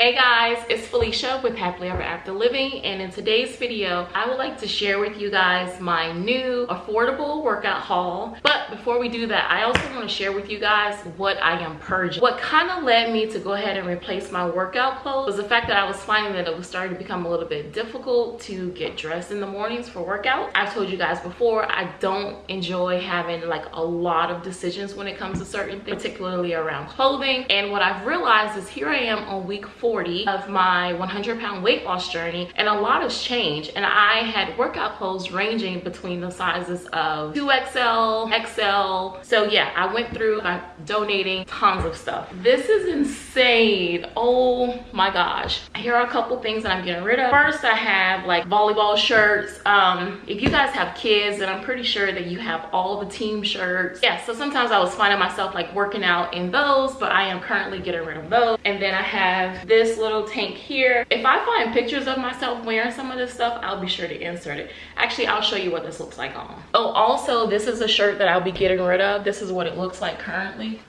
Hey guys, it's Felicia with Happily Ever After Living and in today's video, I would like to share with you guys my new affordable workout haul. But before we do that, I also want to share with you guys what I am purging. What kind of led me to go ahead and replace my workout clothes was the fact that I was finding that it was starting to become a little bit difficult to get dressed in the mornings for workout. I've told you guys before, I don't enjoy having like a lot of decisions when it comes to certain things, particularly around clothing. And what I've realized is here I am on week four 40 of my 100 pound weight loss journey and a lot has changed and I had workout clothes ranging between the sizes of 2XL, XL. So yeah, I went through I'm donating tons of stuff. This is insane. Oh my gosh. Here are a couple things that I'm getting rid of. First, I have like volleyball shirts. Um, if you guys have kids, then I'm pretty sure that you have all the team shirts. Yeah, so sometimes I was finding myself like working out in those, but I am currently getting rid of those. And then I have this this little tank here. If I find pictures of myself wearing some of this stuff, I'll be sure to insert it. Actually, I'll show you what this looks like on. Oh, also, this is a shirt that I'll be getting rid of. This is what it looks like currently.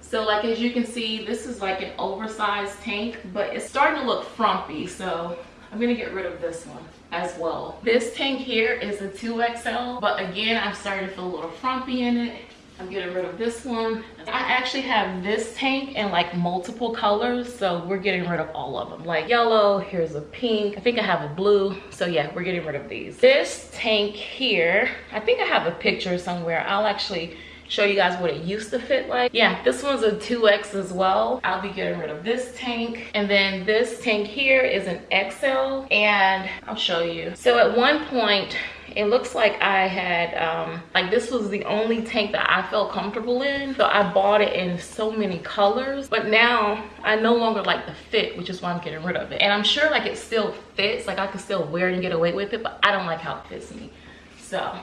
So like as you can see, this is like an oversized tank, but it's starting to look frumpy. So I'm gonna get rid of this one as well. This tank here is a 2XL, but again, I'm starting to feel a little frumpy in it. I'm getting rid of this one. I actually have this tank in like multiple colors. So we're getting rid of all of them. Like yellow, here's a pink. I think I have a blue. So yeah, we're getting rid of these. This tank here, I think I have a picture somewhere. I'll actually show you guys what it used to fit like. Yeah, this one's a 2X as well. I'll be getting rid of this tank. And then this tank here is an XL and I'll show you. So at one point, it looks like I had, um, like this was the only tank that I felt comfortable in. So I bought it in so many colors, but now I no longer like the fit, which is why I'm getting rid of it. And I'm sure like it still fits, like I can still wear it and get away with it, but I don't like how it fits me. So.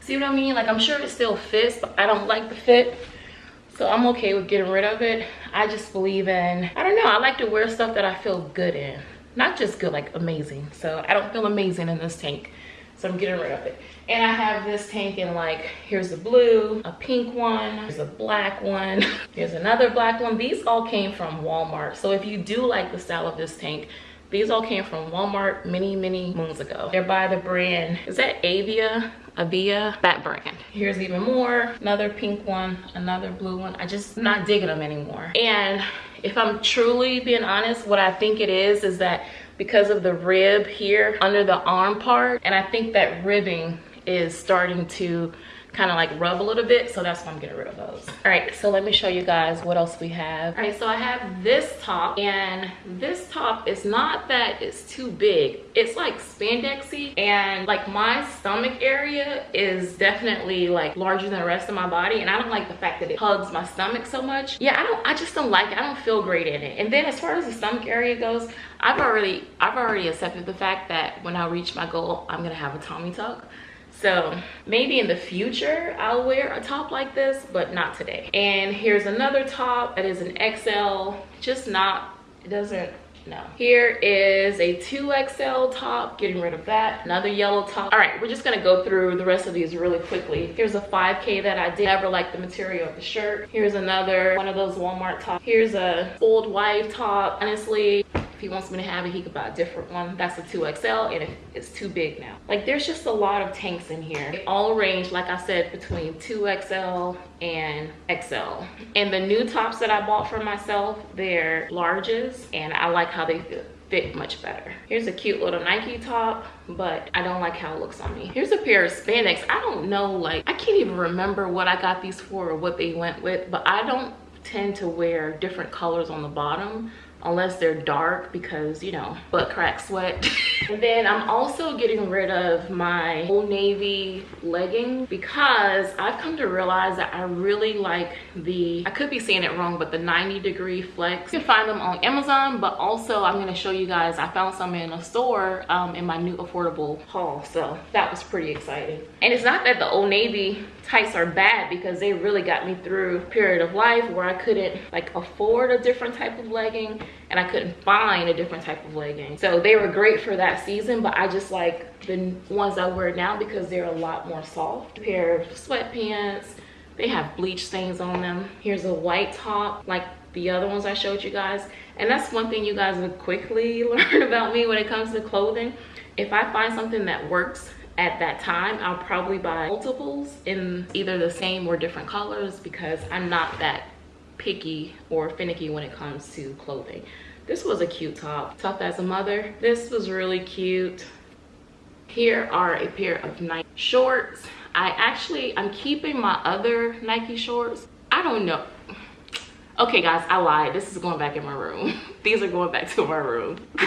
See what I mean? Like I'm sure it still fits, but I don't like the fit. So I'm okay with getting rid of it. I just believe in, I don't know, I like to wear stuff that I feel good in not just good like amazing. So i don't feel amazing in this tank. So i'm getting rid of it. And i have this tank in like here's a blue a pink one there's a black one here's another black one. These all came from walmart. So if you do like the style of this tank these all came from walmart many many moons ago. They're by the brand is that avia? Avia? That brand. Here's even more. Another pink one another blue one. I just not digging them anymore. And if I'm truly being honest, what I think it is, is that because of the rib here under the arm part, and I think that ribbing is starting to kind of like rub a little bit so that's why i'm getting rid of those. All right so let me show you guys what else we have. All right so i have this top and this top is not that it's too big. It's like spandexy and like my stomach area is definitely like larger than the rest of my body and i don't like the fact that it hugs my stomach so much. Yeah i don't i just don't like it. I don't feel great in it. And then as far as the stomach area goes i've already i've already accepted the fact that when i reach my goal i'm gonna have a tummy tuck so maybe in the future I'll wear a top like this, but not today. And here's another top that is an XL, just not, it doesn't no. Here is a 2XL top, getting rid of that. Another yellow top. All right, we're just gonna go through the rest of these really quickly. Here's a 5K that I did never like the material of the shirt. Here's another one of those Walmart tops. Here's a old wife top. Honestly, if he wants me to have it, he could buy a different one. That's a 2XL and it's too big now. Like there's just a lot of tanks in here. They all range, like I said, between 2XL and XL. And the new tops that I bought for myself, they're larges and I like how they fit fit much better. Here's a cute little Nike top, but I don't like how it looks on me. Here's a pair of spandex. I don't know, like, I can't even remember what I got these for or what they went with, but I don't tend to wear different colors on the bottom unless they're dark because you know butt crack sweat and then i'm also getting rid of my old navy legging because i've come to realize that i really like the i could be saying it wrong but the 90 degree flex. You can find them on amazon but also i'm going to show you guys i found some in a store um, in my new affordable haul so that was pretty exciting. And it's not that the old navy tights are bad because they really got me through a period of life where i couldn't like afford a different type of legging and I couldn't find a different type of legging. So they were great for that season, but I just like the ones I wear now because they're a lot more soft. A pair of sweatpants, they have bleach stains on them here's a white top like the other ones i showed you guys and that's one thing you guys would quickly learn about me when it comes to clothing if i find something that works at that time i'll probably buy multiples in either the same or different colors because i'm not that picky or finicky when it comes to clothing. This was a cute top. Tough as a mother this was really cute. Here are a pair of nike shorts. I actually i'm keeping my other nike shorts. I don't know. Okay guys i lied. This is going back in my room. These are going back to my room.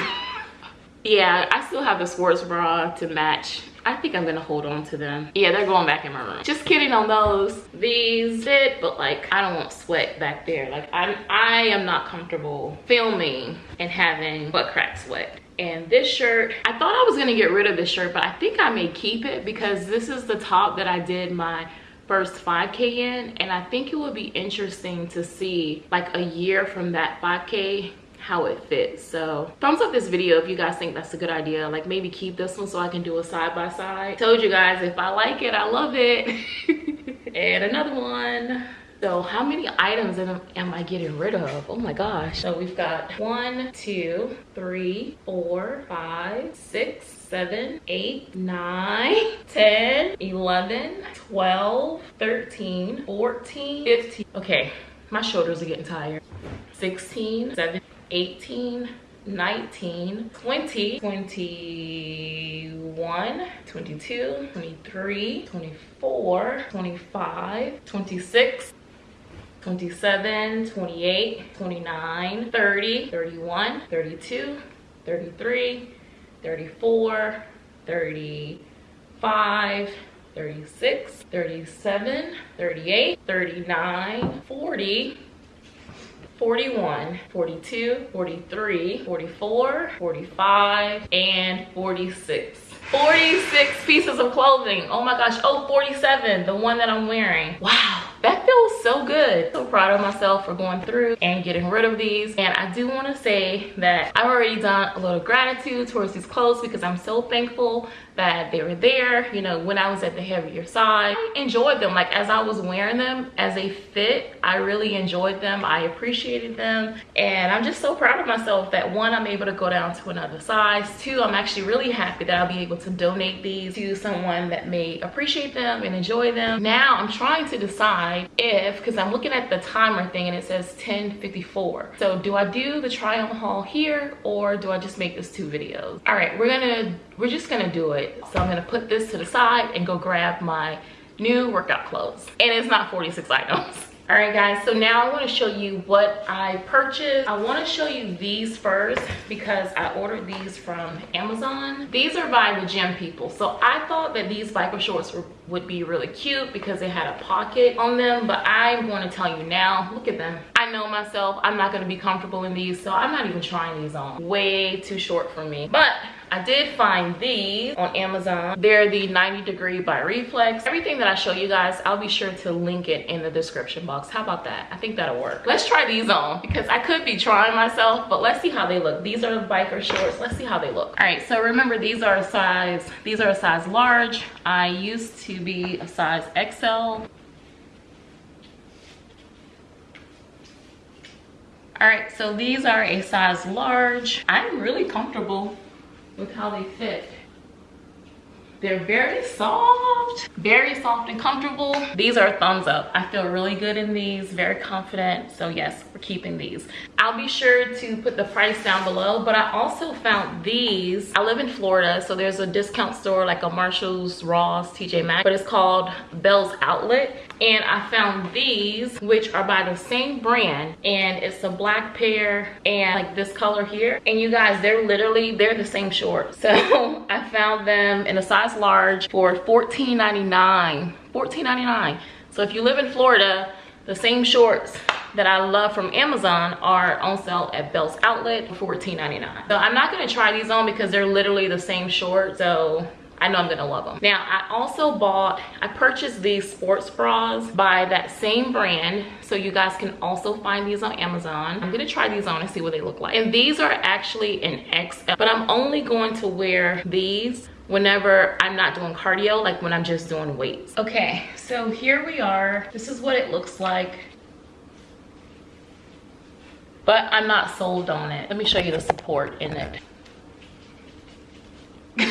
Yeah i still have the sports bra to match I think I'm gonna hold on to them. Yeah, they're going back in my room. Just kidding on those. These fit, but like I don't want sweat back there. Like I'm I am not comfortable filming and having butt crack sweat. And this shirt, I thought I was gonna get rid of this shirt, but I think I may keep it because this is the top that I did my first 5k in and i think it would be interesting to see like a year from that 5k how it fits so thumbs up this video if you guys think that's a good idea like maybe keep this one so i can do a side by side told you guys if i like it i love it and another one so how many items am, am I getting rid of? Oh my gosh. So we've got one, two, three, four, five, six, seven, eight, nine, 10, 11, 12, 13, 14, 15. Okay, my shoulders are getting tired. 16, 17, 18 19 20 21 22 23 24 25 26 27 28 29 30 31 32 33 34 35 36 37 38 39 40 41, 42, 43, 44, 45, and 46. 46 pieces of clothing. Oh my gosh. Oh, 47, the one that I'm wearing. Wow that feels so good so proud of myself for going through and getting rid of these and i do want to say that i've already done a little gratitude towards these clothes because i'm so thankful that they were there you know when i was at the heavier side. I enjoyed them. Like as i was wearing them as a fit i really enjoyed them. I appreciated them. And i'm just so proud of myself that one i'm able to go down to another size. Two i'm actually really happy that i'll be able to donate these to someone that may appreciate them and enjoy them. Now i'm trying to decide if because i'm looking at the timer thing and it says 1054 so do i do the try on haul here or do i just make this two videos? All right we're gonna we're just gonna do it. So i'm gonna put this to the side and go grab my new workout clothes. And it's not 46 items. All right guys so now i want to show you what i purchased. I want to show you these first because i ordered these from amazon. These are by the gym people. So i thought that these biker shorts were, would be really cute because they had a pocket on them but i'm to tell you now look at them. I know myself i'm not to be comfortable in these so i'm not even trying these on. Way too short for me. But I did find these on Amazon. They're the 90 degree by Reflex. Everything that I show you guys, I'll be sure to link it in the description box. How about that? I think that'll work. Let's try these on because I could be trying myself, but let's see how they look. These are the biker shorts. Let's see how they look. All right, so remember these are a size, these are a size large. I used to be a size XL. All right, so these are a size large. I'm really comfortable with how they fit. They're very soft, very soft and comfortable. These are thumbs up. I feel really good in these, very confident. So yes, we're keeping these. I'll be sure to put the price down below, but I also found these. I live in Florida, so there's a discount store like a Marshall's, Ross, TJ Maxx, but it's called Bealls Outlet. And I found these, which are by the same brand, and it's a black pair and like this color here. And you guys, they're literally, they're the same shorts. So I found them in a size large for $14.99. $14.99. So if you live in Florida, the same shorts that I love from Amazon are on sale at Bealls Outlet for $14.99. So I'm not gonna try these on because they're literally the same short. So I know I'm gonna love them. Now, I also bought, I purchased these sports bras by that same brand. So you guys can also find these on Amazon. I'm gonna try these on and see what they look like. And these are actually an XL, but I'm only going to wear these whenever I'm not doing cardio, like when I'm just doing weights. Okay, so here we are. This is what it looks like. But I'm not sold on it. Let me show you the support in it.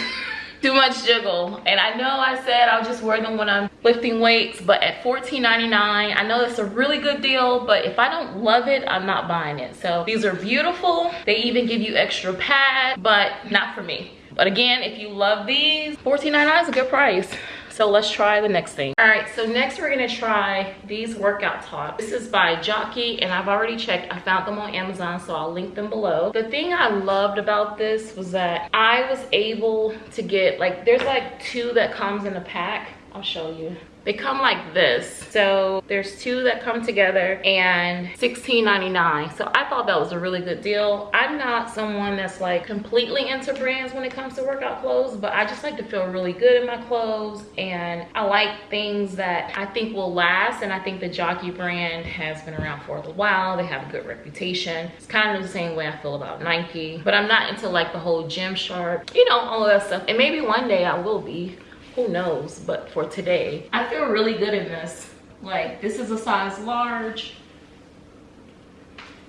too much jiggle and i know i said i'll just wear them when i'm lifting weights but at $14.99 i know it's a really good deal but if i don't love it i'm not buying it so these are beautiful they even give you extra pad but not for me but again, if you love these, $14.99 is a good price. So let's try the next thing. All right, so next we're gonna try these workout tops. This is by Jockey and I've already checked. I found them on Amazon, so I'll link them below. The thing I loved about this was that I was able to get, like there's like two that comes in a pack. I'll show you. They come like this. So there's two that come together and $16.99. So I thought that was a really good deal. I'm not someone that's like completely into brands when it comes to workout clothes, but I just like to feel really good in my clothes and I like things that I think will last. And I think the Jockey brand has been around for a while. They have a good reputation. It's kind of the same way I feel about Nike, but I'm not into like the whole Gymshark, you know, all of that stuff. And maybe one day I will be who knows but for today. I feel really good in this. Like this is a size large.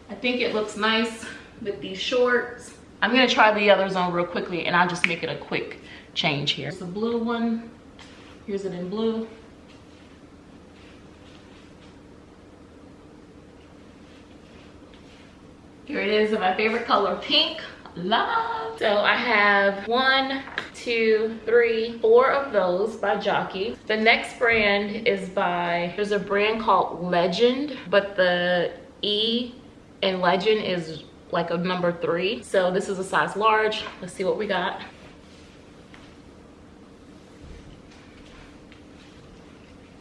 I think it looks nice with these shorts. I'm gonna try the others on real quickly and i'll just make it a quick change here. It's the blue one. Here's it in blue. Here it is in my favorite color pink. Love. So i have one two three four of those by jockey. The next brand is by there's a brand called legend but the e in legend is like a number three. So this is a size large. Let's see what we got.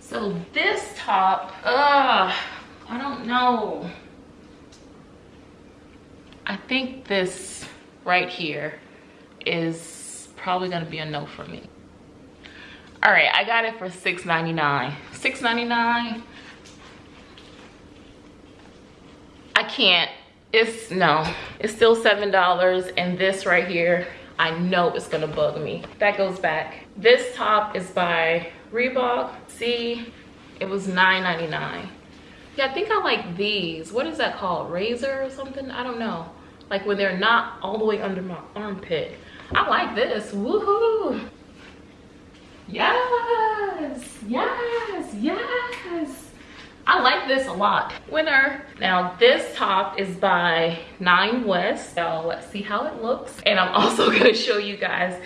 So this top uh i don't know. I think this right here is probably gonna be a no for me. All right, I got it for $6.99. $6.99, I can't, it's, no. It's still $7 and this right here, I know it's gonna bug me. That goes back. This top is by Reebok. See, it was $9.99. Yeah, I think I like these. What is that called? Razor or something? I don't know like when they're not all the way under my armpit i like this woohoo yes yes yes I like this a lot. Winner. Now this top is by Nine West. So let's see how it looks. And I'm also gonna show you guys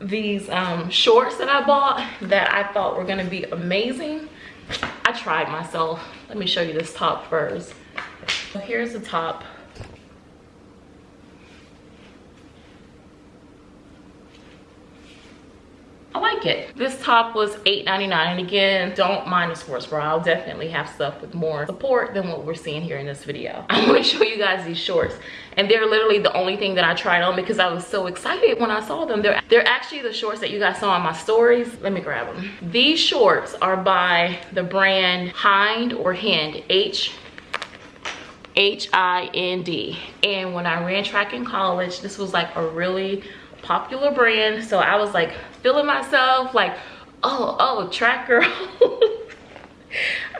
these um, shorts that I bought that I thought were gonna be amazing. I tried myself. Let me show you this top first. So here's the top. I like it. This top was $8.99 and again, don't mind the sports bra. I'll definitely have stuff with more support than what we're seeing here in this video. I want to show you guys these shorts and they're literally the only thing that I tried on because I was so excited when I saw them. They're, they're actually the shorts that you guys saw on my stories. Let me grab them. These shorts are by the brand Hind or Hind, H H-I-N-D. And when I ran track in college, this was like a really popular brand. So I was like feeling myself like, oh, oh, track girl.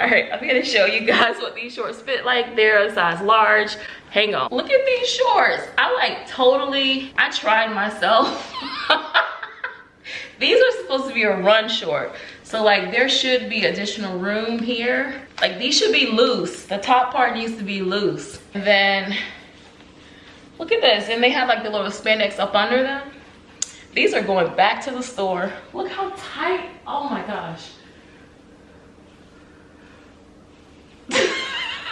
All right, I'm gonna show you guys what these shorts fit like. They're a size large. Hang on. Look at these shorts. I like totally, I tried myself. these are supposed to be a run short. So like there should be additional room here. Like these should be loose. The top part needs to be loose. And then Look at this. And they have like the little spandex up under them. These are going back to the store. Look how tight. Oh my gosh.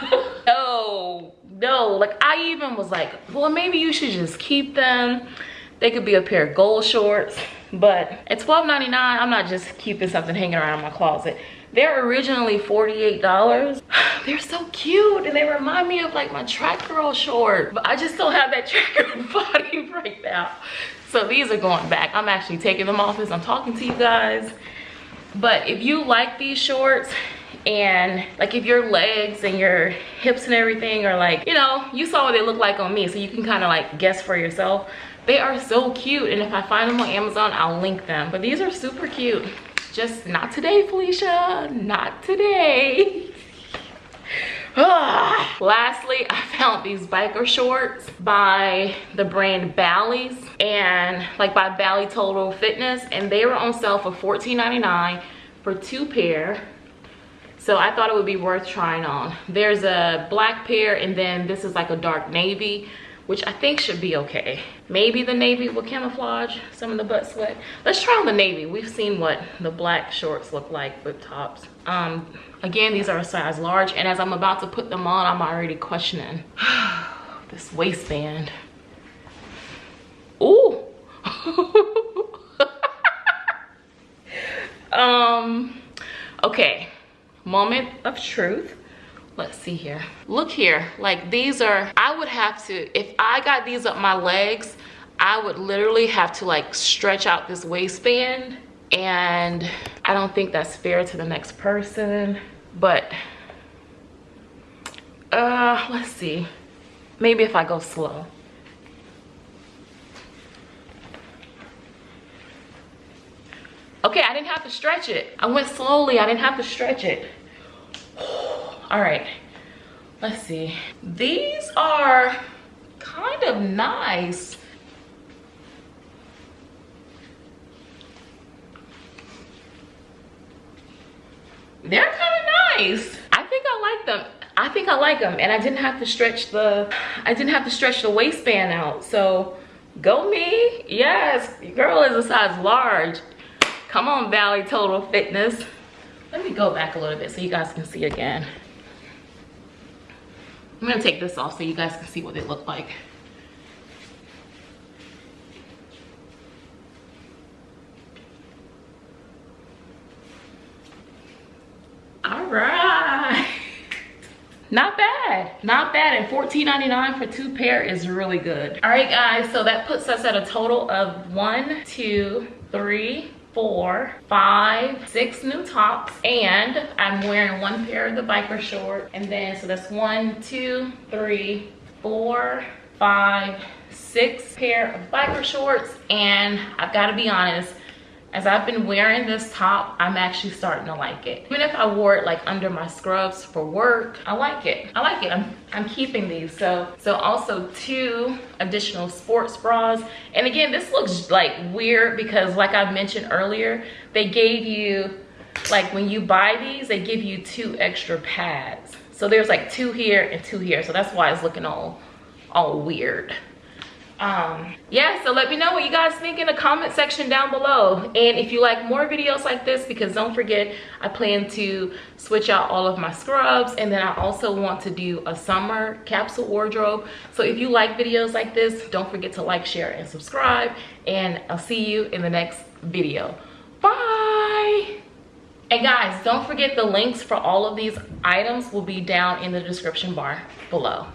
no, no. Like I even was like, well, maybe you should just keep them. They could be a pair of gold shorts. But at $12.99, I'm not just keeping something hanging around my closet. They're originally $48. They're so cute and they remind me of like my track girl short. But I just don't have that track girl body right now. So these are going back. I'm actually taking them off as I'm talking to you guys. But if you like these shorts and like if your legs and your hips and everything are like you know you saw what they look like on me so you can kind of like guess for yourself they are so cute and if i find them on amazon i'll link them but these are super cute just not today felicia not today ah. Lastly, I found these biker shorts by the brand Bally's and like by Bally Total Fitness and they were on sale for $14.99 for two pair. So I thought it would be worth trying on. There's a black pair and then this is like a dark navy which I think should be okay. Maybe the navy will camouflage some of the butt sweat. Let's try on the navy. We've seen what the black shorts look like with tops. Um, again, these are a size large, and as I'm about to put them on, I'm already questioning this waistband. Ooh. um, okay, moment of truth let's see here. Look here. Like these are i would have to if i got these up my legs i would literally have to like stretch out this waistband. And i don't think that's fair to the next person but uh let's see. Maybe if i go slow. Okay i didn't have to stretch it. I went slowly. I didn't have to stretch it all right let's see. These are kind of nice. They're kind of nice. I think i like them. I think i like them and i didn't have to stretch the i didn't have to stretch the waistband out. So go me. Yes girl is a size large. Come on Bally Total Fitness. Let me go back a little bit so you guys can see again I'm gonna take this off so you guys can see what they look like. All right. Not bad, not bad. And $14.99 for two pair is really good. All right, guys, so that puts us at a total of one, two, three, four, five, six new tops. And I'm wearing one pair of the biker short. And then, so that's one, two, three, four, five, six pair of biker shorts. And I've gotta be honest, as I've been wearing this top, I'm actually starting to like it. Even if I wore it like under my scrubs for work, I like it. I like it. I'm, I'm keeping these. So, so also two additional sports bras. And again, this looks like weird because like I mentioned earlier, they gave you, like when you buy these, they give you two extra pads. So there's like two here and two here. So that's why it's looking all, all weird um yeah so let me know what you guys think in the comment section down below. And if you like more videos like this because don't forget i plan to switch out all of my scrubs. And then i also want to do a summer capsule wardrobe. So if you like videos like this don't forget to like share and subscribe. And i'll see you in the next video. Bye! And guys don't forget the links for all of these items will be down in the description bar below